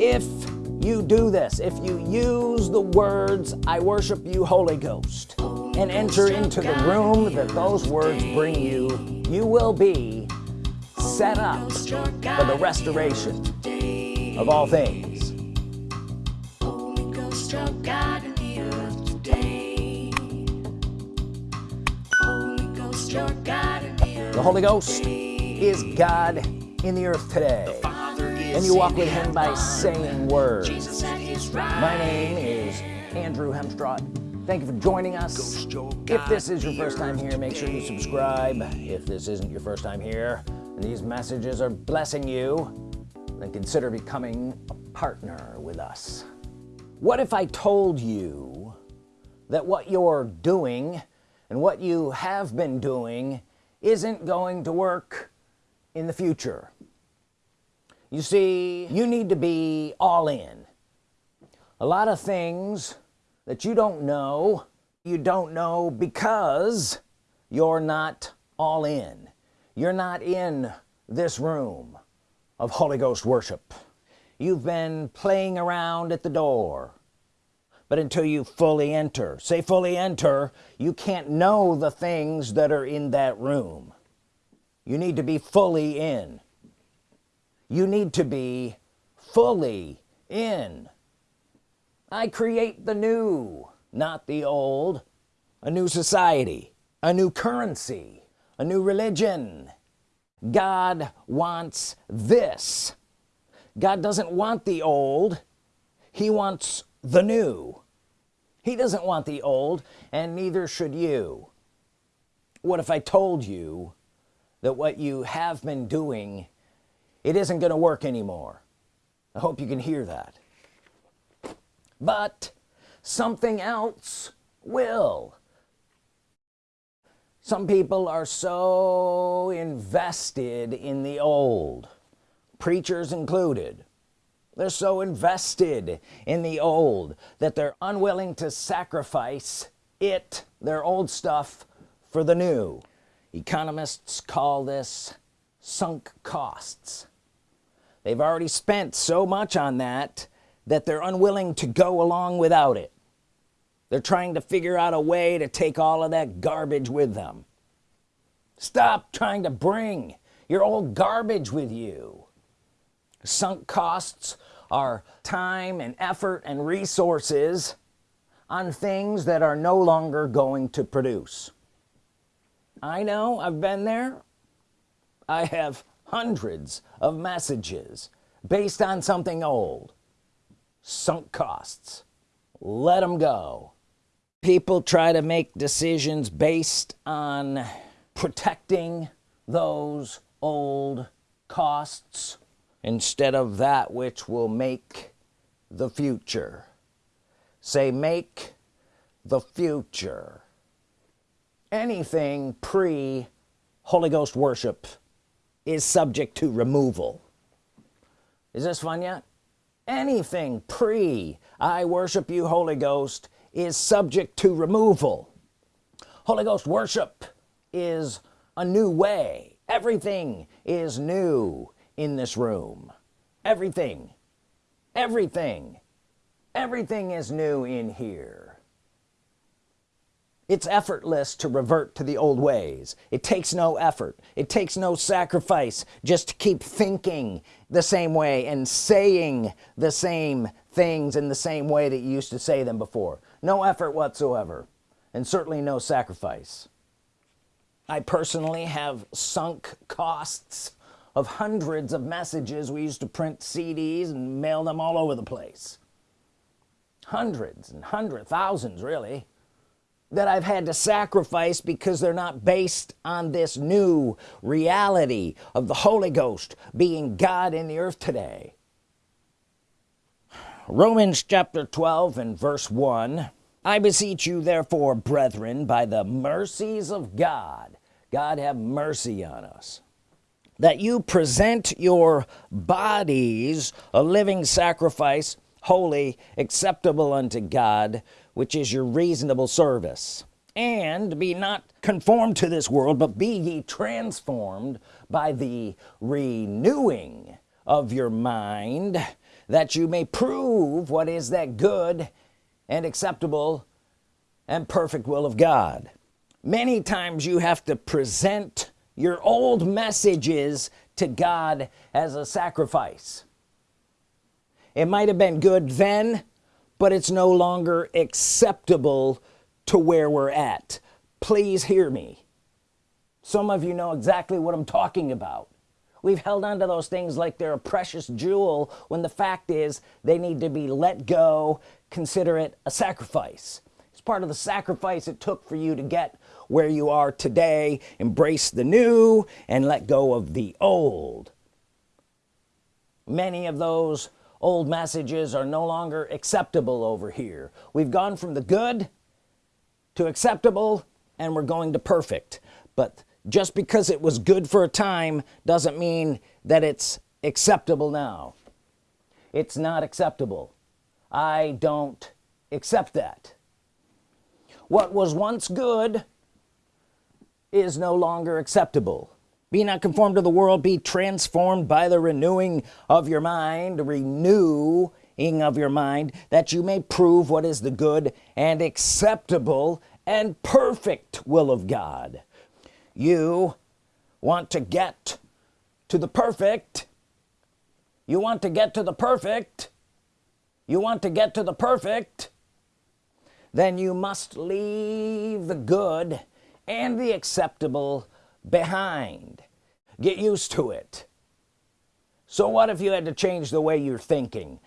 if you do this if you use the words I worship you Holy Ghost and enter into the room that those words bring you you will be set up for the restoration of all things. Holy Ghost your God in the Holy Ghost is God in the earth today and you walk with him by saying words. My name is Andrew Hemstrott thank you for joining us. If this is your first time here make sure you subscribe. If this isn't your first time here and these messages are blessing you. Then consider becoming a partner with us. What if I told you that what you're doing and what you have been doing isn't going to work in the future you see you need to be all in. A lot of things that you don't know you don't know because you're not all in. You're not in this room of Holy Ghost worship. You've been playing around at the door. But until you fully enter say fully enter you can't know the things that are in that room. You need to be fully in you need to be fully in. I create the new not the old. A new society a new currency a new religion. God wants this. God doesn't want the old. He wants the new. He doesn't want the old and neither should you. What if I told you that what you have been doing it isn't gonna work anymore. I hope you can hear that. But something else will. Some people are so invested in the old preachers included. They're so invested in the old that they're unwilling to sacrifice it their old stuff for the new. Economists call this sunk costs. They've already spent so much on that that they're unwilling to go along without it. They're trying to figure out a way to take all of that garbage with them. Stop trying to bring your old garbage with you. Sunk costs are time and effort and resources on things that are no longer going to produce. I know I've been there I have hundreds of messages based on something old. Sunk costs. Let them go. People try to make decisions based on protecting those old costs instead of that which will make the future. Say make the future. Anything pre Holy Ghost worship is subject to removal. Is this fun yet? Anything pre I worship you Holy Ghost is subject to removal. Holy Ghost worship is a new way. Everything is new in this room. Everything. Everything. Everything is new in here it's effortless to revert to the old ways. It takes no effort. It takes no sacrifice just to keep thinking the same way and saying the same things in the same way that you used to say them before. No effort whatsoever and certainly no sacrifice. I personally have sunk costs of hundreds of messages. We used to print CDs and mail them all over the place. Hundreds and hundred thousands really that I've had to sacrifice because they're not based on this new reality of the Holy Ghost being God in the earth today. Romans chapter 12 and verse 1 I beseech you therefore brethren by the mercies of God God have mercy on us that you present your bodies a living sacrifice holy acceptable unto God which is your reasonable service. And be not conformed to this world but be ye transformed by the renewing of your mind that you may prove what is that good and acceptable and perfect will of God. Many times you have to present your old messages to God as a sacrifice. It might have been good then but it's no longer acceptable to where we're at. Please hear me. Some of you know exactly what I'm talking about. We've held on to those things like they're a precious jewel when the fact is they need to be let go consider it a sacrifice. It's part of the sacrifice it took for you to get where you are today. Embrace the new and let go of the old. Many of those old messages are no longer acceptable over here. We've gone from the good to acceptable and we're going to perfect. But just because it was good for a time doesn't mean that it's acceptable now. It's not acceptable. I don't accept that. What was once good is no longer acceptable be not conformed to the world be transformed by the renewing of your mind renewing of your mind that you may prove what is the good and acceptable and perfect will of God. You want to get to the perfect. You want to get to the perfect. You want to get to the perfect. Then you must leave the good and the acceptable behind. Get used to it. So what if you had to change the way you're thinking?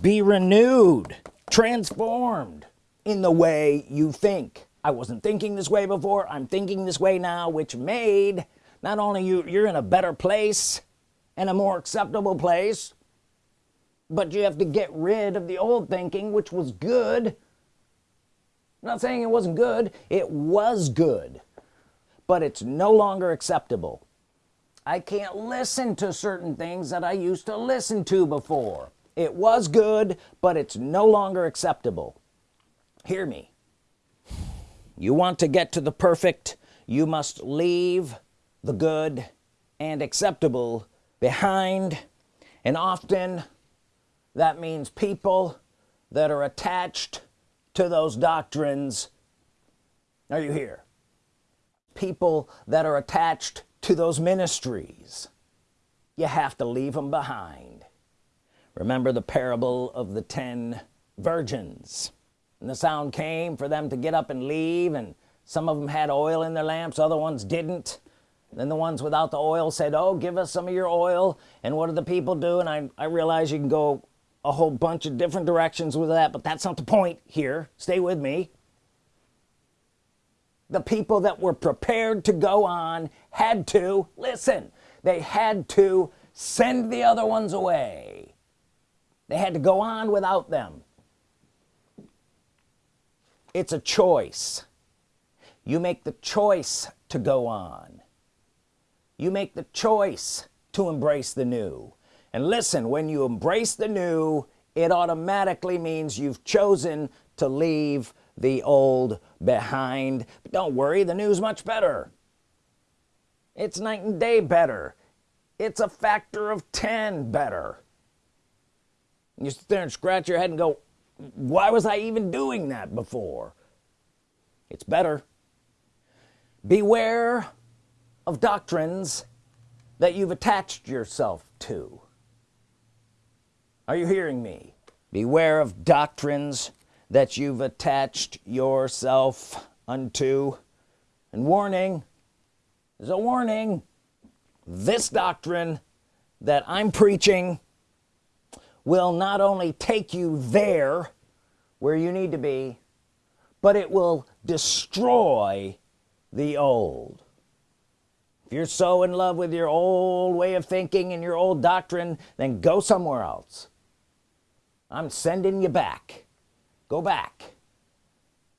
Be renewed transformed in the way you think. I wasn't thinking this way before I'm thinking this way now which made not only you you're in a better place and a more acceptable place but you have to get rid of the old thinking which was good. I'm not saying it wasn't good it was good but it's no longer acceptable. I can't listen to certain things that I used to listen to before. It was good but it's no longer acceptable. Hear me. You want to get to the perfect you must leave the good and acceptable behind. And often that means people that are attached to those doctrines. Are you here people that are attached to those ministries. You have to leave them behind. Remember the parable of the ten virgins. And the sound came for them to get up and leave and some of them had oil in their lamps other ones didn't. Then the ones without the oil said oh give us some of your oil. And what do the people do? And I, I realize you can go a whole bunch of different directions with that but that's not the point here. Stay with me the people that were prepared to go on had to listen they had to send the other ones away. They had to go on without them. It's a choice. You make the choice to go on. You make the choice to embrace the new. And listen when you embrace the new it automatically means you've chosen to leave the old behind. But don't worry the news much better. It's night and day better. It's a factor of 10 better. You sit there and scratch your head and go why was I even doing that before? It's better. Beware of doctrines that you've attached yourself to. Are you hearing me? Beware of doctrines that you've attached yourself unto. And warning is a warning. This doctrine that I'm preaching will not only take you there where you need to be but it will destroy the old. If you're so in love with your old way of thinking and your old doctrine then go somewhere else. I'm sending you back go back.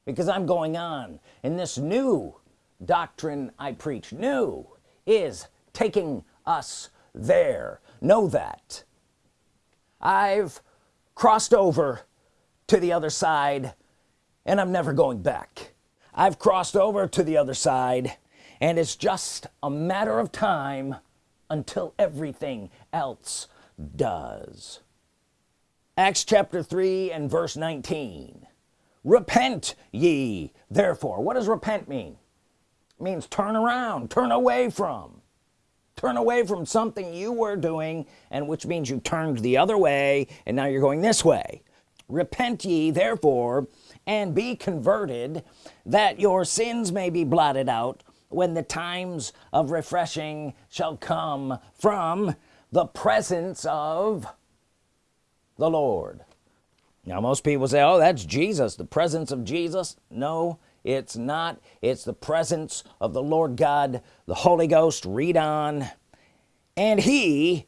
Because I'm going on. And this new doctrine I preach new is taking us there. Know that. I've crossed over to the other side and I'm never going back. I've crossed over to the other side and it's just a matter of time until everything else does Acts chapter 3 and verse 19 repent ye therefore. What does repent mean? It means turn around turn away from. Turn away from something you were doing and which means you turned the other way and now you're going this way. Repent ye therefore and be converted that your sins may be blotted out when the times of refreshing shall come from the presence of the Lord. Now most people say oh that's Jesus the presence of Jesus. No it's not. It's the presence of the Lord God the Holy Ghost read on. And he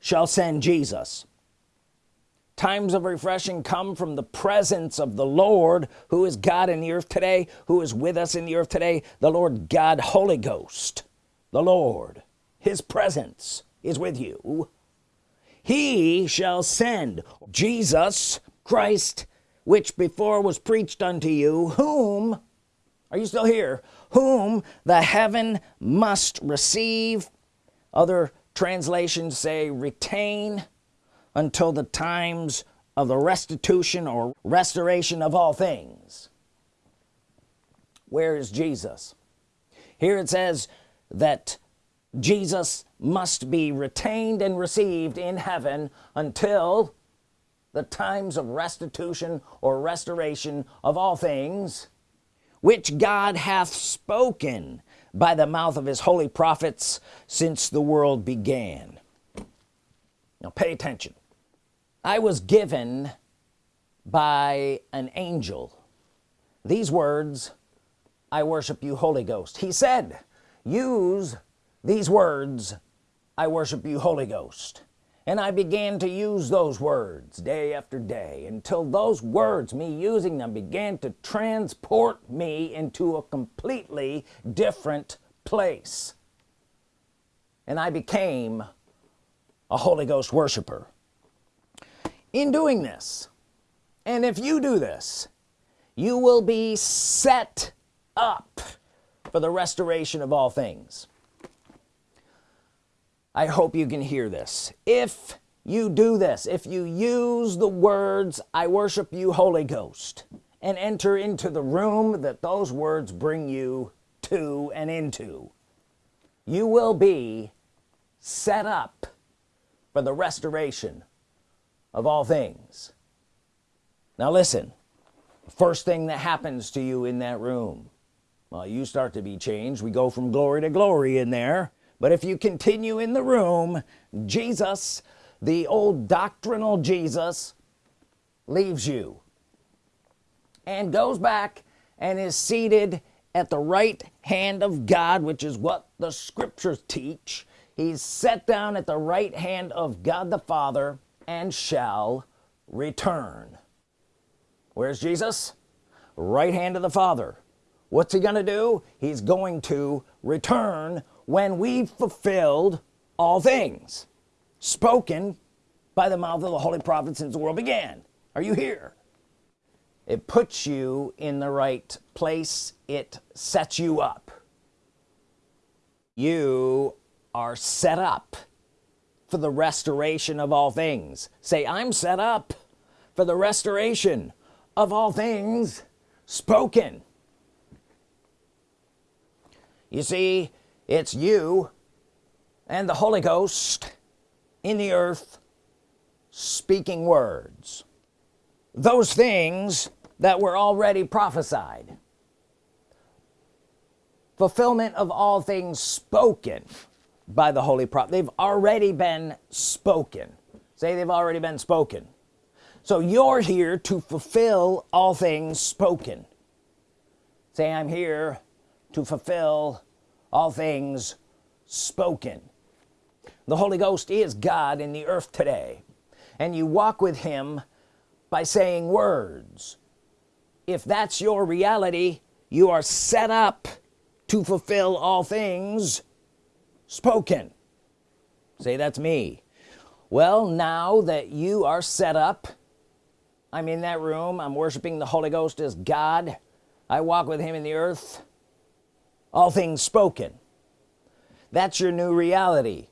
shall send Jesus. Times of refreshing come from the presence of the Lord who is God in the earth today who is with us in the earth today the Lord God Holy Ghost the Lord. His presence is with you he shall send Jesus Christ which before was preached unto you whom are you still here? Whom the heaven must receive. Other translations say retain until the times of the restitution or restoration of all things. Where is Jesus? Here it says that Jesus must be retained and received in heaven until the times of restitution or restoration of all things which God hath spoken by the mouth of his holy prophets since the world began. Now pay attention. I was given by an angel. These words I worship you Holy Ghost he said use these words I worship you Holy Ghost and I began to use those words day after day until those words me using them began to transport me into a completely different place. And I became a Holy Ghost worshiper. In doing this and if you do this you will be set up for the restoration of all things I hope you can hear this. If you do this if you use the words I worship you Holy Ghost and enter into the room that those words bring you to and into you will be set up for the restoration of all things. Now listen first thing that happens to you in that room well you start to be changed. We go from glory to glory in there but if you continue in the room Jesus the old doctrinal Jesus leaves you and goes back and is seated at the right hand of God which is what the scriptures teach. He's set down at the right hand of God the Father and shall return. Where's Jesus? Right hand of the Father. What's he gonna do? He's going to return when we've fulfilled all things spoken by the mouth of the holy prophet since the world began. Are you here? It puts you in the right place. It sets you up. You are set up for the restoration of all things. Say I'm set up for the restoration of all things spoken you see it's you and the Holy Ghost in the earth speaking words. Those things that were already prophesied. Fulfillment of all things spoken by the holy prophet. They've already been spoken. Say they've already been spoken. So you're here to fulfill all things spoken. Say I'm here to fulfill all things spoken. The Holy Ghost is God in the earth today and you walk with him by saying words. If that's your reality you are set up to fulfill all things spoken. Say that's me. Well now that you are set up I'm in that room I'm worshiping the Holy Ghost as God I walk with him in the earth all things spoken. That's your new reality.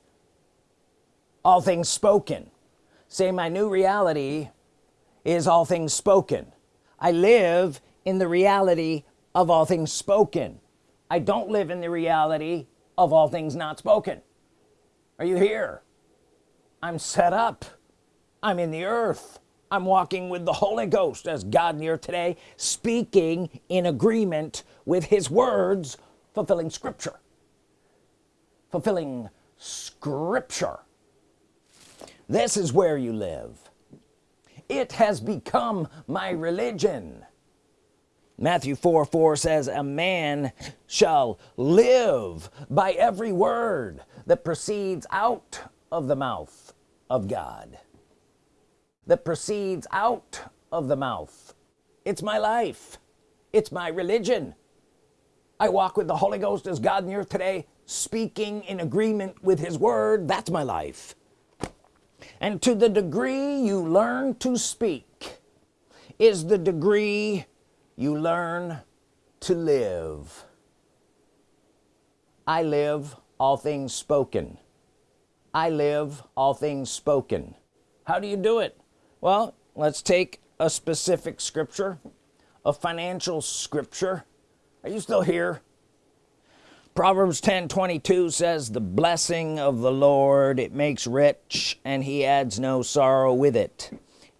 All things spoken. Say my new reality is all things spoken. I live in the reality of all things spoken. I don't live in the reality of all things not spoken. Are you here? I'm set up. I'm in the earth. I'm walking with the Holy Ghost as God near today speaking in agreement with his words fulfilling scripture. Fulfilling scripture. This is where you live. It has become my religion. Matthew 4 4 says a man shall live by every word that proceeds out of the mouth of God. That proceeds out of the mouth. It's my life. It's my religion I walk with the Holy Ghost as God in the earth today speaking in agreement with his word. That's my life. And to the degree you learn to speak is the degree you learn to live. I live all things spoken. I live all things spoken. How do you do it? Well let's take a specific scripture a financial scripture are you still here? Proverbs 10 22 says the blessing of the Lord it makes rich and he adds no sorrow with it.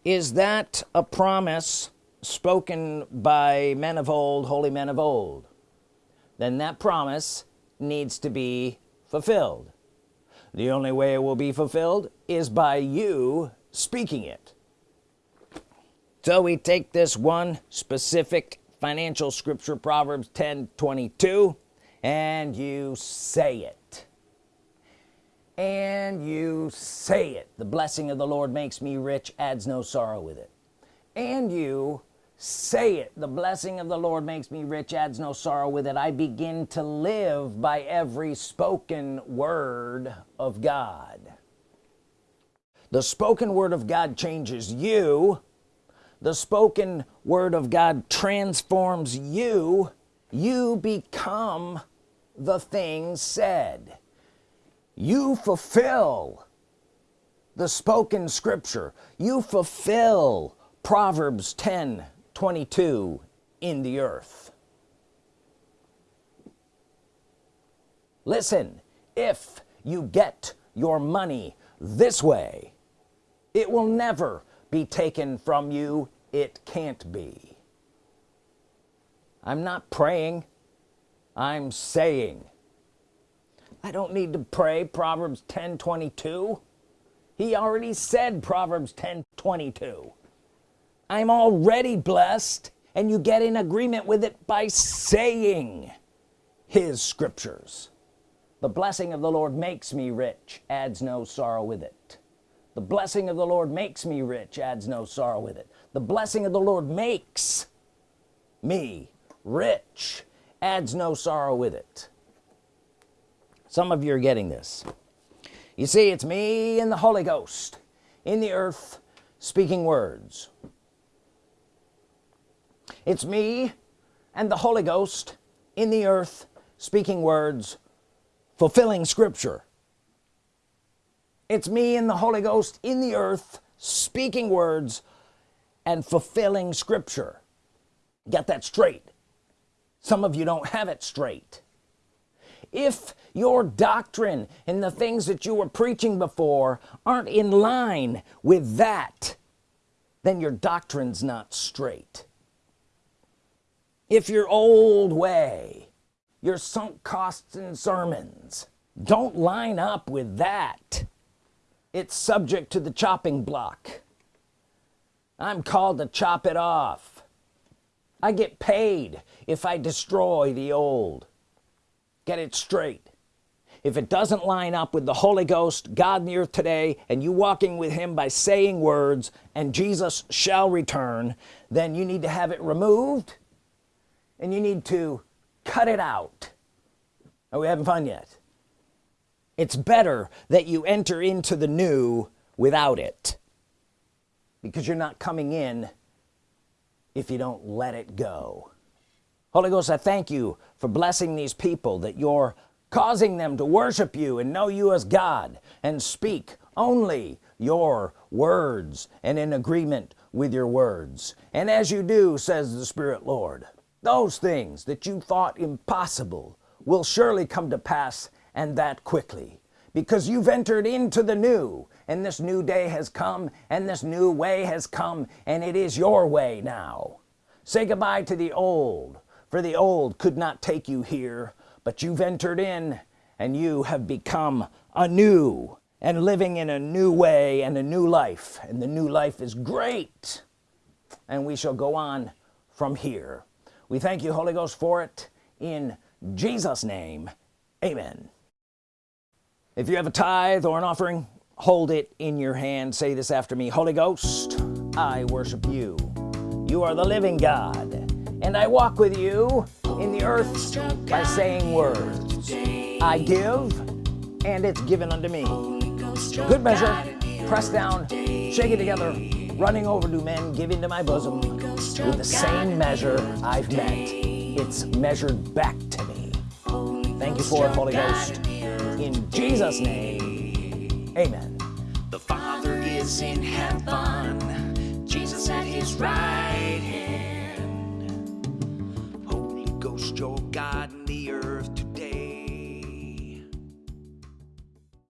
Is that a promise spoken by men of old holy men of old? Then that promise needs to be fulfilled. The only way it will be fulfilled is by you speaking it. So we take this one specific financial scripture Proverbs 10 22 and you say it. And you say it. The blessing of the Lord makes me rich adds no sorrow with it. And you say it. The blessing of the Lord makes me rich adds no sorrow with it. I begin to live by every spoken word of God. The spoken word of God changes you the spoken word of God transforms you you become the things said. You fulfill the spoken scripture. You fulfill Proverbs 10 22 in the earth. Listen if you get your money this way it will never be taken from you it can't be. I'm not praying. I'm saying I don't need to pray Proverbs 10 22 he already said Proverbs 10 22 I'm already blessed and you get in agreement with it by saying his scriptures. The blessing of the Lord makes me rich adds no sorrow with it the blessing of the Lord makes me rich adds no sorrow with it. The blessing of the Lord makes me rich adds no sorrow with it. Some of you are getting this. You see it's me and the Holy Ghost in the earth speaking words. It's me and the Holy Ghost in the earth speaking words fulfilling scripture it's me and the Holy Ghost in the earth speaking words and fulfilling scripture. Get that straight. Some of you don't have it straight. If your doctrine and the things that you were preaching before aren't in line with that then your doctrines not straight. If your old way your sunk costs and sermons don't line up with that it's subject to the chopping block. I'm called to chop it off. I get paid if I destroy the old. Get it straight. If it doesn't line up with the Holy Ghost God in the earth today and you walking with him by saying words and Jesus shall return then you need to have it removed and you need to cut it out. Are we having fun yet it's better that you enter into the new without it. Because you're not coming in if you don't let it go. Holy Ghost I thank you for blessing these people that you're causing them to worship you and know you as God and speak only your words and in agreement with your words. And as you do says the Spirit Lord those things that you thought impossible will surely come to pass and that quickly. Because you've entered into the new and this new day has come and this new way has come and it is your way now. Say goodbye to the old for the old could not take you here but you've entered in and you have become a new and living in a new way and a new life and the new life is great. And we shall go on from here. We thank you Holy Ghost for it. In Jesus name amen if you have a tithe or an offering hold it in your hand. Say this after me. Holy Ghost I worship you. You are the living God and I walk with you in the earth by saying words. I give and it's given unto me. Good measure. Press down. Shake it together. Running over to men giving to my bosom with the same measure I've met. It's measured back to me. Thank you for it Holy Ghost in Jesus name. Amen. The father is in heaven. Jesus at his right hand. Holy Ghost your God